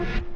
you